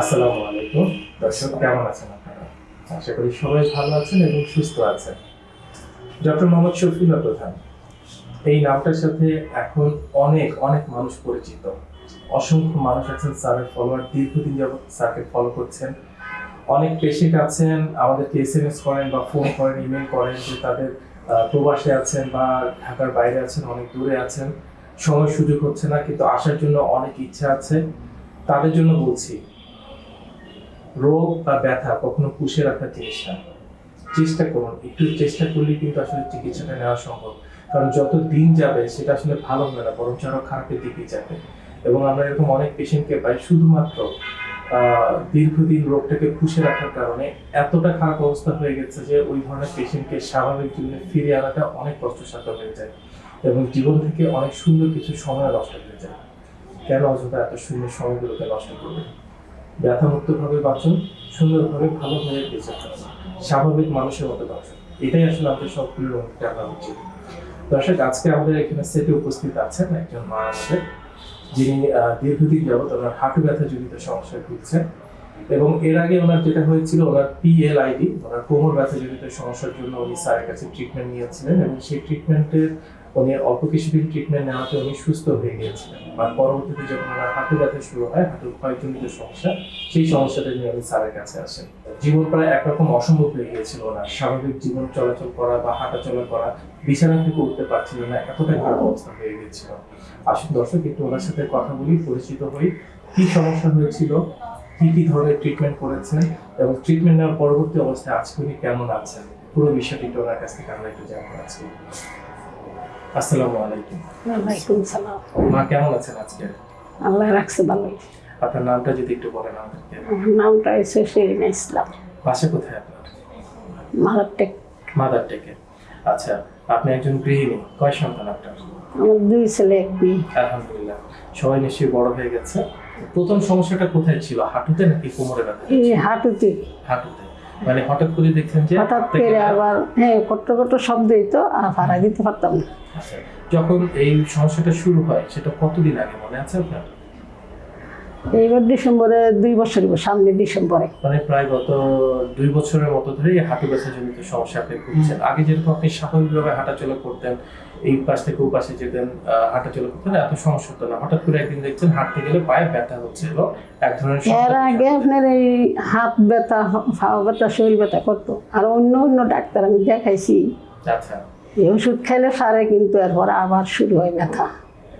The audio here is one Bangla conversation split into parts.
আসসালামু আলাইকুম। দর্শক, কেমন আছেন আপনারা? আশা করি সবাই ভালো আছেন এবং সুস্থ আছেন। ডক্টর মোহাম্মদ শফিউল্লাহ প্রধান, এই নামটার সাথে এখন অনেক অনেক মানুষ পরিচিত। অসংখ্য মানুষ আছেন, স্যারের ফলোয়ার দীর্ঘদিন যাবত স্যারকে ফলো করছেন। অনেক পেশেন্ট আছেন, আমাদেরকে এস এম এস করেন বা ফোন করেন ইমেল করেন যে তাদের প্রবাসে আছেন বা ঢাকার বাইরে আছেন, অনেক দূরে আছেন। সময় সুযোগ হচ্ছে না, কিন্তু আসার জন্য অনেক ইচ্ছা আছে। তাদের জন্য বলছি রোগ বা ব্যথা কখনো পুষে রাখার জিনিস না। চেষ্টা করুন। একটু চেষ্টা করলে কিন্তু আসলে চিকিৎসাটা নেওয়া সম্ভব। কারণ যত দিন যাবে সেটা আসলে ভালো হবে না বরং আরও খারাপের দিকে যাবে। এবং আমরা এরকম অনেক পেশেন্টকে পাই শুধুমাত্র দীর্ঘদিন রোগটাকে পুষে রাখার কারণে এতটা খারাপ অবস্থা হয়ে গেছে যে ওই ধরনের পেশেন্টকে স্বাভাবিক জীবনে ফিরে আনাটা অনেক কষ্টসাধ্য হয়ে যায় এবং জীবন থেকে অনেক সুন্দর কিছু সময় নষ্ট হয়ে যায়। কেন অযথা এত সুন্দর সময়গুলোকে নষ্ট করবে? ব্যথামুক্ত ভাবে বাঁচুন, সুন্দরভাবে ভালোভাবে বেঁচে থাকুন। স্বাভাবিক মানুষের মতো বাঁচুন। এটাই আসলে আমাদের সবগুলোর আনা উচিত। দর্শক, আজকে আমাদের এখানে সেটে উপস্থিত আছেন একজন মা আমাদের যিনি দীর্ঘদিন যাবত ওনার হাঁটু ব্যথা জনিত সমস্যায় ভুগছেন এবং এর আগে ওনার যেটা হয়েছিল, ওনার পিএলআইডি ওনার কোমর ব্যথা জনিত সমস্যার জন্য উনি স্যারের কাছে ট্রিটমেন্ট নিয়েছিলেন এবং সেই ট্রিটমেন্টের উনি অল্প কিছুদিন ট্রিটমেন্ট নেওয়াতে উনি সুস্থ হয়ে গিয়েছিলেন। আর পরবর্তীতে যখন ওনার হাঁটু ব্যথা শুরু হয়, হাঁটুর ক্ষয়জনিত সমস্যা, সেই সমস্যাটা নিয়ে উনি স্যারের কাছে আসেন। জীবন প্রায় একরকম অসম্ভব হয়ে গিয়েছিল ওনার। স্বাভাবিক জীবন চলাচল করা বা হাঁটা চলা করা, বিছানা থেকে উঠতে পারছিল না, এতটাই খারাপ অবস্থা হয়ে গিয়েছিল। আসুন দর্শক, একটু ওনার সাথে কথা বলি, পরিচিত হই। কি সমস্যা হয়েছিল? কি কি ধরনের ট্রিটমেন্ট করেছেন? এবং ট্রিটমেন্ট নেওয়ার পরবর্তী অবস্থায় আজকে উনি কেমন আছেন? পুরো বিষয়টি ওনার কাছ থেকে আমরা একটু জানতে আজকে আসসালামু আলাইকুম। ওয়ালাইকুম সালাম। মা কেমন আছেন আজকে? আল্লাহ রাখছে ভালোই। আপনার নামটা যদি একটু বলেন আমাদেরকে। নামটা হচ্ছে শেরিনা ইসলাম। বাসা কোথায় আপনার? মালারটেক মাদার টেকে। আচ্ছা আপনি একজন গৃহিণী কয় সন্তান আপনার? আমার দুই ছেলে এক মেয়ে। আলহামদুলিল্লাহ সবাই নিশ্চয়ই বড় হয়ে গেছে। প্রথম সমস্যাটা কোথায় ছিল হাঁটুতে নাকি কোমরে ব্যথা এই হাঁটুতে হাঁটুতে। মানে হঠাৎ করে দেখছেন যে হঠাৎ করে আবার হ্যাঁ কট্ট কট্ট শব্দই তো ভাড়া দিতে পারতাম না। আচ্ছা, যখন এই সমস্যাটা শুরু হয় সেটা কতদিন আগে মনে আছে আপনার? এইবার ডিসেম্বরে দুই বছর সামনে ডিসেম্বরে। মানে প্রায় গত দুই বছরের মতো ধরে এই হাঁটু ব্যথা জনিত সমস্যা আপনি ভুগছেন। আগে যেরকম আপনি স্বাভাবিকভাবে হাঁটাচলা করতেন এই পাশ থেকে ও পাশে যেতেন হাঁটাচলা করতেন এত সমস্যা হতো না। হঠাৎ করে একদিন দেখছেন হাঁটতে গেলে পায়ে ব্যথা হচ্ছিল এক ধরনের এর আগে আপনার এই হাত ব্যথা ফাও ব্যথা শরীর ব্যথা করতো। আর অন্য অন্য ডাক্তার আমি দেখাইছি। আচ্ছা। এই ওষুধ খাইলে সারে কিন্তু এরপরে আবার শুরু হয় ব্যথা।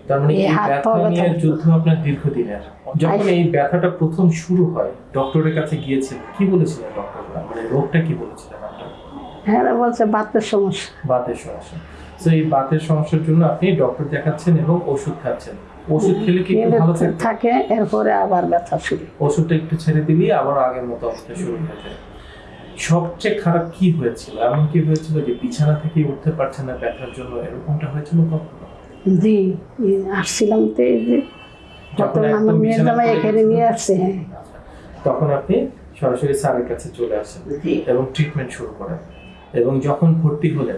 তার মানে এই ব্যথা নিয়ে যুদ্ধ আপনার দীর্ঘদিনের। যখন এই ব্যথাটা প্রথম শুরু হয় ডক্টরের কাছে কি বলেছিলেন ডক্টররা? মানে রোগটা কি বলেছিলেন আপনার? হ্যাঁ বলছে বাতের সমস্যা। বাতের সমস্যা। তো এই বাতের সমস্যার জন্য আপনি ডক্টর দেখাচ্ছেন এবং ওষুধ খাচ্ছেন। ওষুধ খেলে কি ভালো থাকে এরপরে আবার ব্যথা শুরু। ওষুধটা একটু ছেড়ে দিলেই আবার আগের মতো অবস্থা শুরু হয়ে যায়। সবচেয়ে খারাপ কি হয়েছিল? এমন কি হয়েছিল যে বিছানা থেকে উঠতে পারছে না ব্যথার জন্য? এরকমটা হয়েছিল কখনো? জি আসছিলাম তো এই যে যখন যখন আমার মেয়ের জামাই এখানে নিয়ে আসছে হ্যাঁ। তখন আপনি সরাসরি স্যারের কাছে চলে আসেন এবং ট্রিটমেন্ট শুরু করেন। এবং যখন ভর্তি হলেন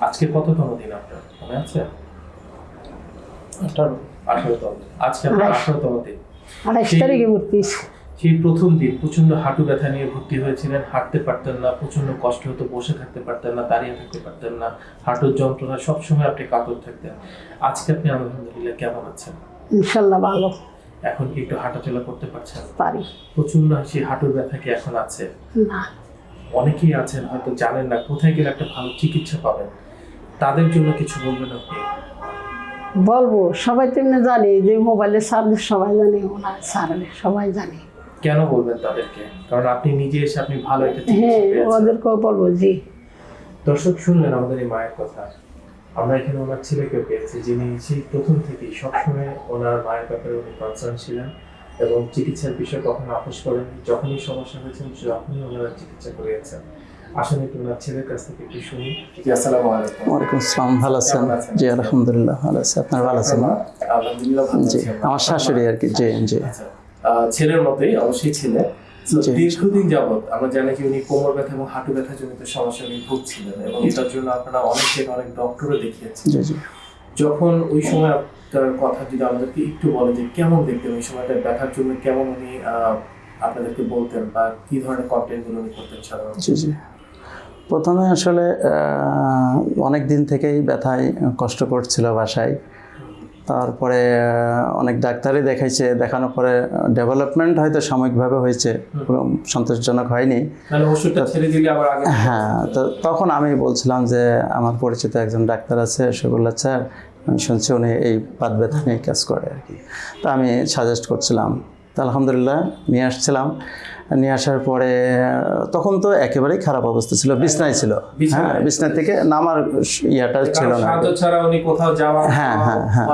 আজকে কততম দিন আপনার? মনে আছে? আঠারো। আঠারোতম। আজকে আপনার আঠাশ। আঠারোতম দিন। আঠাইশ সেই- তারিখে ভর্তি। সেই প্রথম দিন প্রচণ্ড হাঁটু ব্যথা নিয়ে ভর্তি হয়েছিলেন। হাঁটতে পারতেন না প্রচণ্ড কষ্ট হতো বসে থাকতে পারতেন না দাঁড়িয়ে থাকতে পারতেন না হাঁটুর যন্ত্রণা সবসময় আপনি কাতর থাকতেন। আজকে আপনি আলহামদুলিল্লাহ কেমন আছেন? ইনশাল্লাহ ভালো। এখন কি একটু হাঁটাচলা করতে পারছেন? পারি। প্রচণ্ড সেই হাঁটুর ব্যথা কি এখন আছে? না। অনেকেই আছেন হয়তো জানেন না কোথায় গেলে একটা ভালো চিকিৎসা পাবেন? তাদের জন্য কিছু বলবেন আপনি? বলব সবাই তেমনি জানে যে মোবাইলে সার্ভিস সবাই জানে ওনার সারে সবাই জানে। কেন বলবেন তাদেরকে? কারণ আপনি নিজে এসে আপনি ভালো একটা চিকিৎসা হ্যাঁ পেয়েছেন। ওদেরকেও বলব জি। দর্শক শুনলেন আমাদের এই মায়ের কথা। আমরা এখানে ওনার ছেলেকে পেয়েছি যিনি সেই প্রথম থেকেই সবসময় ওনার মায়ের ব্যাপারে উনি কনসার্ন ছিলেন এবং চিকিৎসার বিষয়ে কখনো আপোষ করেননি। যখনই সমস্যা হয়েছে যখনই ওনারা চিকিৎসা করিয়েছেন। আসুন একটু ওনার ছেলের কাছ থেকে একটু শুনি। জি আসসালামু আলাইকুম। ওয়ালাইকুম আসসালাম ভালো আছেন? জি আলহামদুলিল্লাহ ভালো আছি। আপনার ভালো আছেন? না? আলহামদুলিল্লাহ ভালো জি আমার শাশুড়ি আর কি জি জি। আচ্ছা, ছেলের মতোই অবশ্যই ছেলে। দীর্ঘদিন যাবত আমরা জানি কি উনি কোমর ব্যথা এবং হাঁটু ব্যথা জনিত সমস্যা উনি ভুগছিলেন এবং এটার জন্য আপনারা অনেক জায়গায় অনেক ডক্টরও দেখিয়েছেন। যখন ওই সময় আপনার কথা যদি আমাদেরকে একটু বলে যে কেমন দেখতেন ওই সময়টা ব্যথার জন্য কেমন উনি আপনাদেরকে বলতেন বা কি ধরনের কন্টেন্টগুলো উনি করতেন সাধারণত? প্রথমে আসলে অনেক দিন থেকেই ব্যথায় কষ্ট করছিল বাসায়। তারপরে অনেক ডাক্তারই দেখাইছে। দেখানোর পরে ডেভেলপমেন্ট হয়তো সাময়িকভাবে হয়েছে। সন্তোষজনক হয়নি। হ্যাঁ তো তখন আমি বলছিলাম যে আমার পরিচিত একজন ডাক্তার আছে সে বলল স্যার। আমি শুনছি উনি এই পাত ব্যথা নিয়ে কাজ করে আর কি। তা আমি সাজেস্ট করছিলাম। তো আলহামদুলিল্লাহ নিয়ে আসছিলাম। নিয়ে আসার পরে তখন তো একেবারেই খারাপ অবস্থা ছিল বিছনায় ছিল। হ্যাঁ বিছনা থেকে নামার ইয়েটা ছিল না। হ্যাঁ, হ্যাঁ, হ্যাঁ।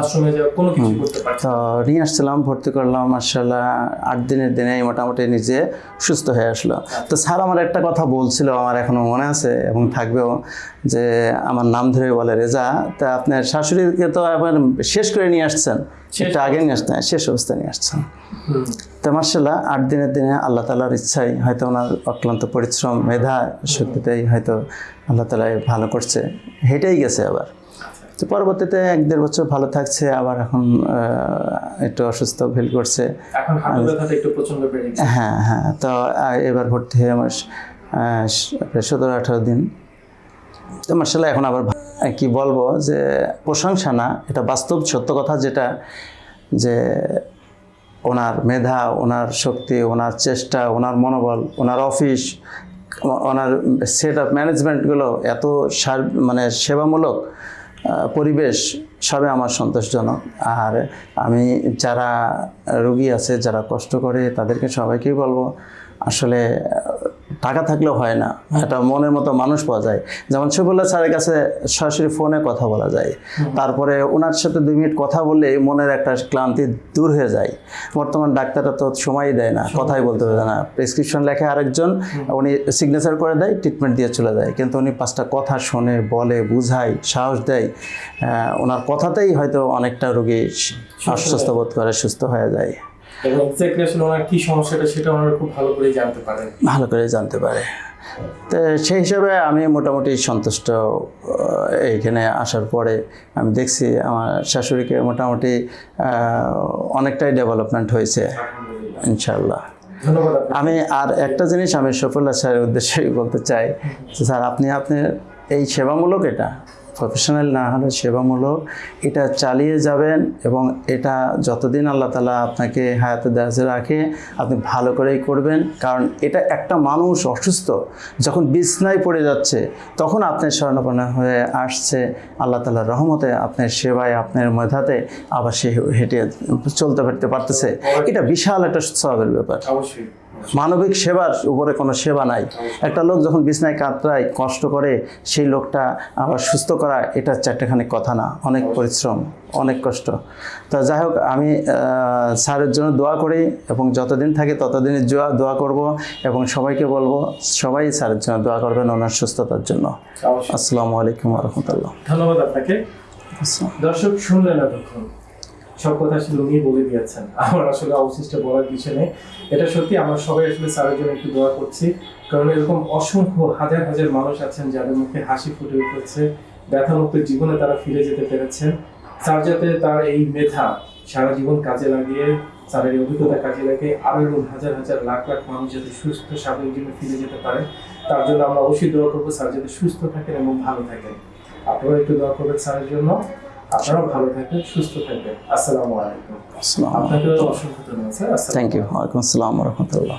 তো নিয়ে আসছিলাম ভর্তি করলাম মার্শাল্লাহ আট দিনের দিনে মোটামুটি নিজে সুস্থ হয়ে আসলো। তো স্যার আমার একটা কথা বলছিল আমার এখনও মনে আছে এবং থাকবেও যে আমার নাম ধরে বলে রেজা তা আপনার শাশুড়িকে তো আবার শেষ করে নিয়ে আসছেন? সেটা আগে নিয়ে আসতেন শেষ অবস্থায় নিয়ে আসছেন তো মার্শাল্লাহ আট দিনের দিনে আল্লাহ তালার ইচ্ছাই হয়তো ওনার অক্লান্ত পরিশ্রম মেধা শক্তিতেই হয়তো আল্লাহ তালাই ভালো করছে। হেঁটেই গেছে আবার। তো পরবর্তীতে এক দেড় বছর ভালো থাকছে আবার এখন একটু অসুস্থ ফিল করছে। হ্যাঁ হ্যাঁ তো এবার ভর্তি হয়ে আমার সতেরো আঠারো দিন। তো মার্শাল্লাহ এখন আবার কি বলব যে প্রশংসা না, এটা বাস্তব সত্য কথা যেটা, যে ওনার মেধা, ওনার শক্তি, ওনার চেষ্টা, ওনার মনোবল, ওনার অফিস, ওনার সেট আপ ম্যানেজমেন্টগুলো এত সার মানে সেবামূলক পরিবেশ সবে আমার সন্তোষজনক। আর আমি যারা রুগী আছে, যারা কষ্ট করে, তাদেরকে সবাইকেই বলব, আসলে টাকা থাকলেও হয় না। একটা মনের মতো মানুষ পাওয়া যায়। যেমন শফিউল্লাহ স্যারের কাছে সরাসরি ফোনে কথা বলা যায়। তারপরে ওনার সাথে দুই মিনিট কথা বললে মনের একটা ক্লান্তি দূর হয়ে যায়। বর্তমান ডাক্তাররা তো সময়ই দেয় না কথাই বলতে পারে না। প্রেসক্রিপশন লেখে আরেকজন উনি সিগনেচার করে দেয় ট্রিটমেন্ট দিয়ে চলে যায়। কিন্তু উনি পাঁচটা কথা শোনে বলে বুঝায় সাহস দেয়। ওনার কথাতেই হয়তো অনেকটা রোগী আশ্বস্ত বোধ করে সুস্থ হয়ে যায়। এবং এক্স্যাক্টলি আসলে ওনার কি সমস্যাটা সেটা ওনারা খুব ভালো করে জানতে পারেন ভালো করে জানতে পারে। তো সেই হিসাবে আমি মোটামুটি সন্তুষ্ট এইখানে আসার পরে আমি দেখছি আমার শাশুড়িকে মোটামুটি অনেকটাই ডেভেলপমেন্ট হয়েছে ইনশাল্লাহ আমি আর একটা জিনিস আমি সফুল্লাহ স্যারের উদ্দেশ্যে বলতে চাই যে স্যার আপনি আপনি এই সেবামূলক এটা? প্রফেশনাল না হলে সেবামূলক, এটা চালিয়ে যাবেন এবং এটা যতদিন আল্লাহ তালা আপনাকে হায়াতে দাজে রাখে, আপনি ভালো করেই করবেন। কারণ এটা একটা মানুষ অসুস্থ, যখন বিছনায় পড়ে যাচ্ছে, তখন আপনার স্বর্ণপন্ন হয়ে আসছে। আল্লাহ তালার রহমতে আপনার সেবায়, আপনার মেধাতে আবার সে হেঁটে চলতে ফিরতে পারতেছে। এটা বিশাল একটা সবের ব্যাপার। অবশ্যই। মানবিক সেবার উপরে কোনো সেবা নাই। একটা লোক যখন বিছনায় কাতরায় কষ্ট করে সেই লোকটা আবার সুস্থ করা এটা চারটেখানি কথা না। অনেক পরিশ্রম অনেক কষ্ট। তো যাই হোক আমি স্যারের জন্য দোয়া করি এবং যতদিন থাকে ততদিনই জোয়া দোয়া করব এবং সবাইকে বলব সবাই স্যারের জন্য দোয়া করবেন ওনার সুস্থতার জন্য। আসসালামু আলাইকুম রহমতুল্লাহ। ধন্যবাদ আপনাকে। দর্শক শুনলেন এতক্ষণ। সব কথা আসলে উনি বলে দিয়েছেন। আমার আসলে অবশিষ্ট বলার কিছু নেই। এটা সত্যি আমরা সবাই আসলে স্যারের জন্য একটু দোয়া করছি। কারণ এরকম অসংখ্য হাজার হাজার মানুষ আছেন যাদের মুখে হাসি ফুটে উঠেছে, ব্যথামুক্ত জীবনে তারা ফিরে যেতে পেরেছেন। স্যার যাতে তার এই মেধা সারা জীবন কাজে লাগিয়ে, স্যারের অভিজ্ঞতা কাজে লাগিয়ে আরও এরকম হাজার হাজার লাখ লাখ মানুষ যাতে সুস্থ, স্বাভাবিক জীবনে ফিরে যেতে পারে, তার জন্য আমরা অবশ্যই দোয়া করব স্যার যাতে সুস্থ থাকেন এবং ভালো থাকেন। আপনারা একটু দোয়া করবেন স্যারের জন্য। আপনারাও ভালো থাকবেন সুস্থ থাকবেন। আসসালামু আলাইকুম। আপনাকে অসংখ্য ধন্যবাদ স্যার। থ্যাংক ইউ ওয়ালাইকুম আসসালাম রহমতুল্লাহ।